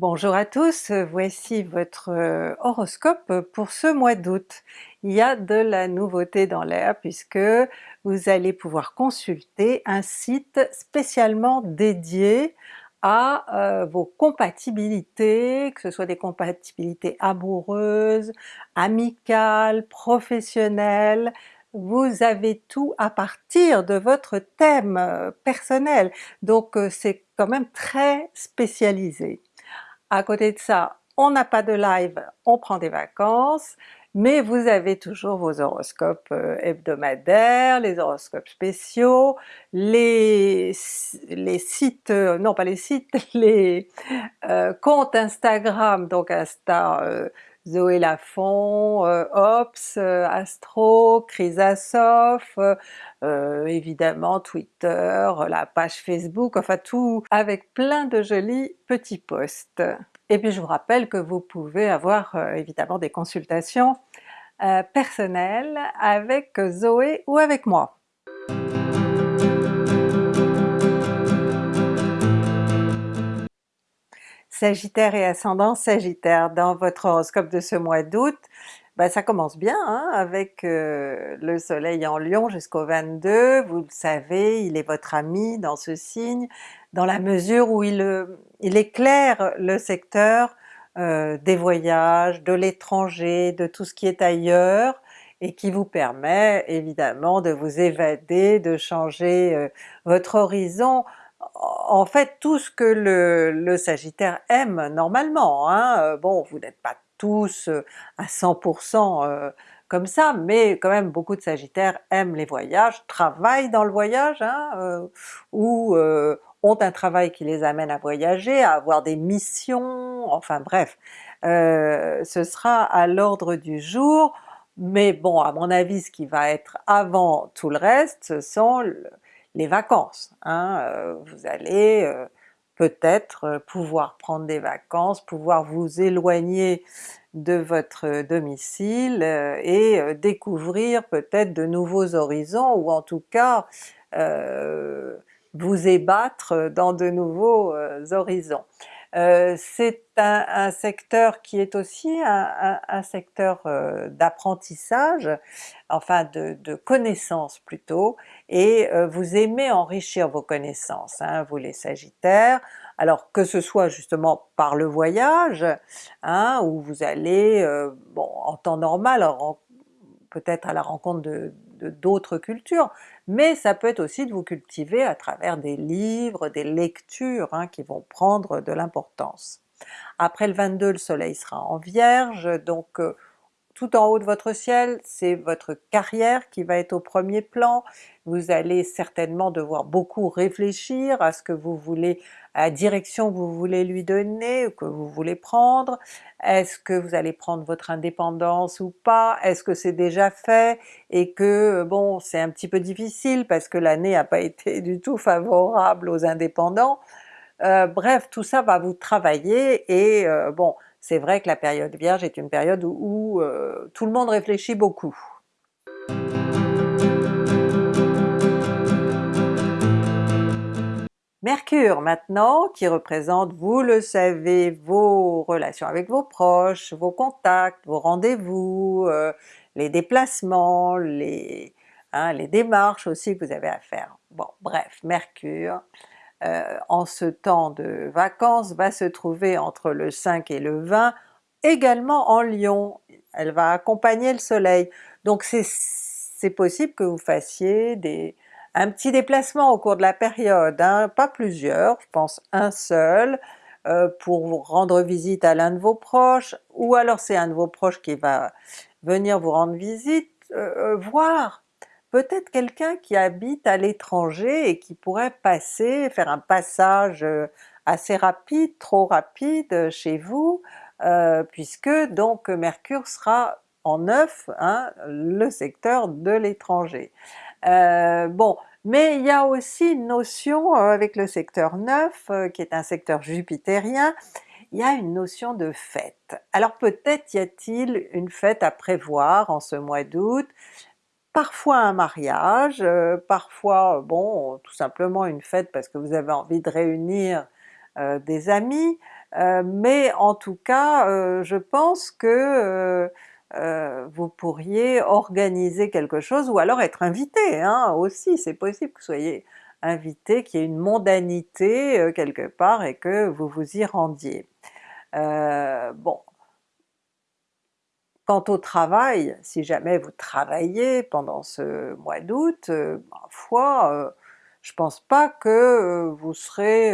Bonjour à tous, voici votre euh, horoscope pour ce mois d'août. Il y a de la nouveauté dans l'air puisque vous allez pouvoir consulter un site spécialement dédié à euh, vos compatibilités, que ce soit des compatibilités amoureuses, amicales, professionnelles, vous avez tout à partir de votre thème euh, personnel, donc c'est quand même très spécialisé. À côté de ça, on n'a pas de live, on prend des vacances, mais vous avez toujours vos horoscopes euh, hebdomadaires, les horoscopes spéciaux, les, les sites, euh, non pas les sites, les euh, comptes Instagram, donc Insta Zoé Lafont, euh, Ops, euh, Astro, Chrysasof, euh, évidemment Twitter, la page Facebook, enfin tout avec plein de jolis petits posts. Et puis je vous rappelle que vous pouvez avoir évidemment des consultations personnelles avec Zoé ou avec moi. Sagittaire et ascendant Sagittaire, dans votre horoscope de ce mois d'août, ben ça commence bien hein, avec euh, le soleil en Lion jusqu'au 22, vous le savez, il est votre ami dans ce signe, dans la mesure où il, euh, éclaire le secteur euh, des voyages, de l'étranger, de tout ce qui est ailleurs, et qui vous permet évidemment de vous évader, de changer votre horizon en fait tout ce que le, Sagittaire aime normalement, hein. Euh, bon vous n'êtes pas tous euh, à 100% euh, comme ça, mais quand même beaucoup de Sagittaires aiment les voyages, travaillent dans le voyage, hein, ou ont un travail qui les amène à voyager, à avoir des missions, enfin bref, ce sera à l'ordre du jour, mais bon à mon avis ce qui va être avant tout le reste, ce sont les vacances. Hein, euh, vous allez euh, peut-être euh, pouvoir prendre des vacances, pouvoir vous éloigner de votre domicile et découvrir peut-être de nouveaux horizons ou en tout cas vous ébattre dans de nouveaux horizons. Euh, c'est un, secteur qui est aussi un, secteur euh, d'apprentissage, enfin de, connaissances plutôt, et euh, vous aimez enrichir vos connaissances, hein, vous les Sagittaires, alors que ce soit justement par le voyage, hein, où vous allez, bon en temps normal, peut-être à la rencontre de d'autres cultures, mais ça peut être aussi de vous cultiver à travers des livres, des lectures hein, qui vont prendre de l'importance. Après le 22, le soleil sera en Vierge, donc euh, tout en haut de votre ciel, c'est votre carrière qui va être au premier plan, vous allez certainement devoir beaucoup réfléchir à ce que vous voulez, à la direction que vous voulez lui donner, que vous voulez prendre, est-ce que vous allez prendre votre indépendance ou pas, est-ce que c'est déjà fait, et que bon c'est un petit peu difficile parce que l'année n'a pas été du tout favorable aux indépendants, euh, bref tout ça va vous travailler et euh, bon c'est vrai que la période Vierge est une période où, euh, tout le monde réfléchit beaucoup. Mercure maintenant, qui représente, vous le savez, vos relations avec vos proches, vos contacts, vos rendez-vous, euh, les déplacements, les, hein, les démarches aussi que vous avez à faire. Bon bref, Mercure, euh, en ce temps de vacances va se trouver entre le 5 et le 20, également en Lion, elle va accompagner le soleil, donc c'est possible que vous fassiez un petit déplacement au cours de la période, hein, pas plusieurs, je pense un seul, euh, pour rendre visite à l'un de vos proches, ou alors c'est un de vos proches qui va venir vous rendre visite, euh, voir peut-être quelqu'un qui habite à l'étranger et qui pourrait passer, faire un passage euh, assez rapide, trop rapide euh, chez vous, euh, puisque donc Mercure sera en neuf, hein, le secteur de l'étranger. bon, mais il y a aussi une notion avec le secteur 9, qui est un secteur jupitérien, il y a une notion de fête. Alors peut-être y a-t-il une fête à prévoir en ce mois d'août, parfois un mariage, euh, parfois bon tout simplement une fête parce que vous avez envie de réunir euh, des amis, mais en tout cas je pense que vous pourriez organiser quelque chose ou alors être invité hein, aussi, c'est possible que vous soyez invité, qu'il y ait une mondanité quelque part et que vous vous y rendiez. bon, Quant au travail, si jamais vous travaillez pendant ce mois d'août, euh, ma foi, euh, je pense pas que euh, vous serez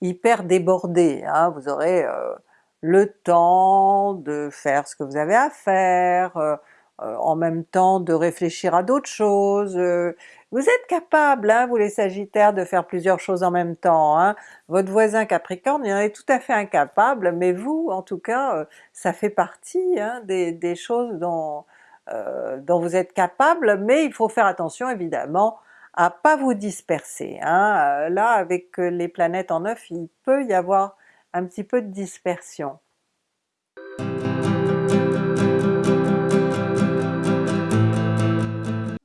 hyper débordé, hein. vous aurez le temps de faire ce que vous avez à faire, en même temps de réfléchir à d'autres choses, vous êtes capable, hein, vous les Sagittaires, de faire plusieurs choses en même temps. Hein. Votre voisin Capricorne, il en est tout à fait incapable, mais vous, en tout cas, euh, ça fait partie hein, des, choses dont, euh, dont vous êtes capable, mais il faut faire attention évidemment à pas vous disperser. Euh, là, avec les planètes en neuf, il peut y avoir un petit peu de dispersion.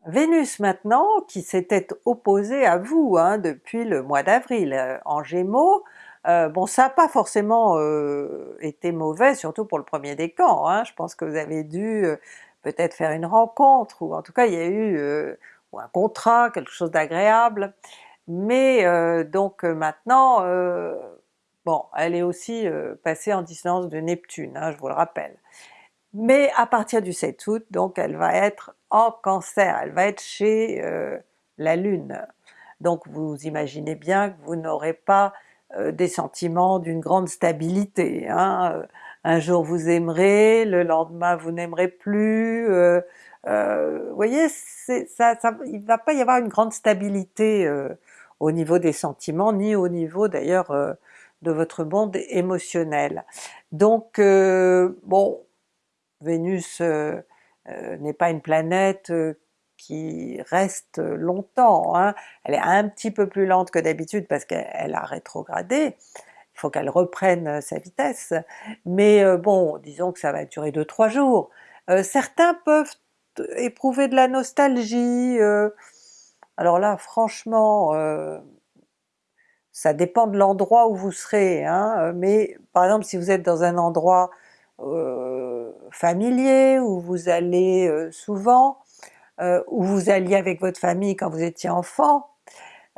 Vénus maintenant, qui s'était opposée à vous hein, depuis le mois d'avril euh, en Gémeaux, euh, bon ça n'a pas forcément euh, été mauvais, surtout pour le premier décan, hein. je pense que vous avez dû peut-être faire une rencontre, ou en tout cas il y a eu un contrat, quelque chose d'agréable, mais donc maintenant, bon elle est aussi passée en distance de Neptune, hein, je vous le rappelle mais à partir du 7 août, donc elle va être en Cancer, elle va être chez euh, la Lune. Donc vous imaginez bien que vous n'aurez pas euh, des sentiments d'une grande stabilité. Hein. Un jour vous aimerez, le lendemain vous n'aimerez plus, euh, vous voyez, il ne va pas y avoir une grande stabilité au niveau des sentiments, ni au niveau d'ailleurs de votre monde émotionnel. Donc bon, Vénus euh, euh, n'est pas une planète euh, qui reste longtemps, hein. elle est un petit peu plus lente que d'habitude parce qu'elle a rétrogradé, il faut qu'elle reprenne sa vitesse, mais bon, disons que ça va durer 2-3 jours. certains peuvent éprouver de la nostalgie, alors là franchement, ça dépend de l'endroit où vous serez, hein, mais par exemple si vous êtes dans un endroit euh, familier, où vous allez euh, souvent, euh, où vous alliez avec votre famille quand vous étiez enfant,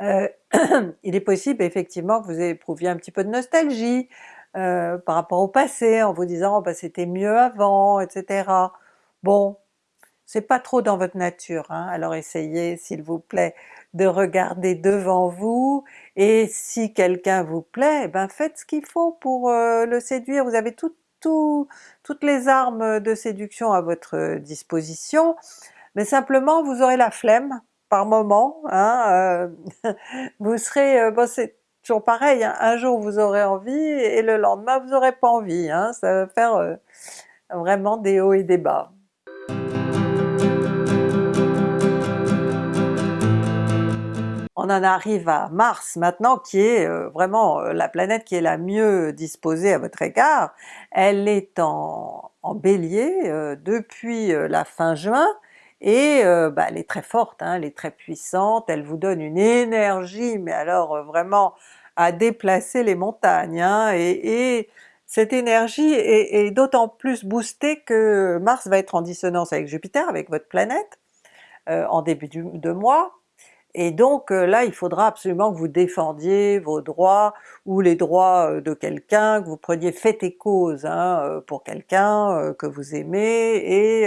il est possible effectivement que vous éprouviez un petit peu de nostalgie par rapport au passé, en vous disant oh, bah, c'était mieux avant, etc. Bon, c'est pas trop dans votre nature, hein. alors essayez s'il vous plaît de regarder devant vous, et si quelqu'un vous plaît, eh ben faites ce qu'il faut pour le séduire, vous avez tout, toutes les armes de séduction à votre disposition, mais simplement vous aurez la flemme par moment, hein, euh, vous serez, euh, bon c'est toujours pareil, hein, un jour vous aurez envie et le lendemain vous n'aurez pas envie, hein, ça va faire euh, vraiment des hauts et des bas. On en arrive à Mars maintenant qui est euh, vraiment euh, la planète qui est la mieux disposée à votre égard. Elle est en, Bélier euh, depuis la fin juin. Et bah, elle est très forte, hein, elle est très puissante, elle vous donne une énergie mais alors vraiment à déplacer les montagnes, hein, et, cette énergie est, est d'autant plus boostée que Mars va être en dissonance avec Jupiter, avec votre planète, en début de mois, et donc euh, là il faudra absolument que vous défendiez vos droits ou les droits euh, de quelqu'un, que vous preniez fait et cause hein, euh, pour quelqu'un que vous aimez et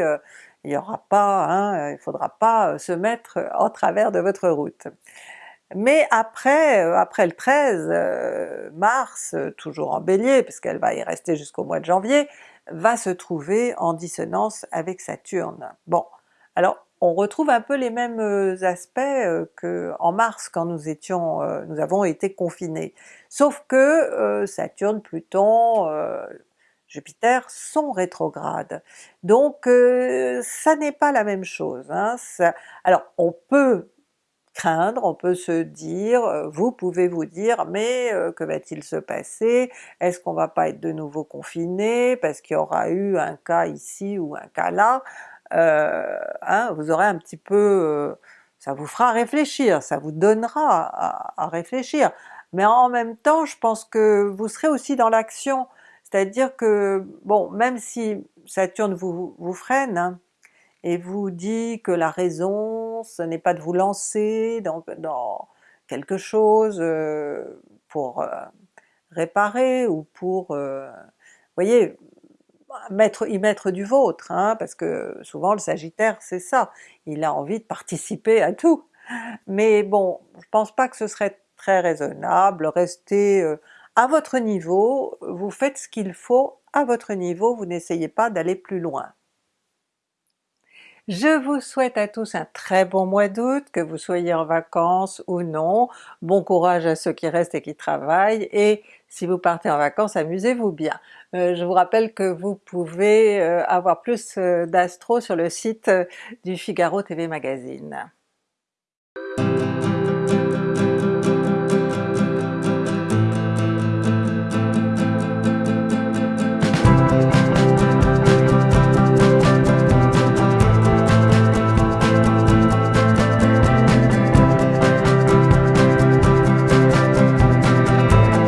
il n'y aura pas, hein, il faudra pas se mettre en travers de votre route. Mais après, après le 13 mars, toujours en Bélier, puisqu'elle va y rester jusqu'au mois de janvier, va se trouver en dissonance avec Saturne. Bon, alors on retrouve un peu les mêmes euh, aspects euh, que en mars quand nous étions, euh, nous avons été confinés. Sauf que Saturne, Pluton, Jupiter sont rétrogrades. Donc ça n'est pas la même chose. Hein. alors on peut craindre, on peut se dire, vous pouvez vous dire mais que va-t-il se passer? Est-ce qu'on va pas être de nouveau confiné parce qu'il y aura eu un cas ici ou un cas là? Euh, hein, vous aurez un petit peu, euh, ça vous fera réfléchir, ça vous donnera à, réfléchir. mais en même temps je pense que vous serez aussi dans l'action, c'est-à-dire que bon même si Saturne vous, freine, hein, et vous dit que la raison ce n'est pas de vous lancer dans, quelque chose euh, pour réparer ou pour, euh, voyez, mettre, y mettre du vôtre, hein, parce que souvent le Sagittaire c'est ça, il a envie de participer à tout. Mais bon, je pense pas que ce serait très raisonnable, restez euh, à votre niveau, vous faites ce qu'il faut à votre niveau, vous n'essayez pas d'aller plus loin. Je vous souhaite à tous un très bon mois d'août, que vous soyez en vacances ou non, bon courage à ceux qui restent et qui travaillent, et si vous partez en vacances, amusez-vous bien. Euh, je vous rappelle que vous pouvez euh, avoir plus euh, d'astro sur le site du Figaro TV Magazine.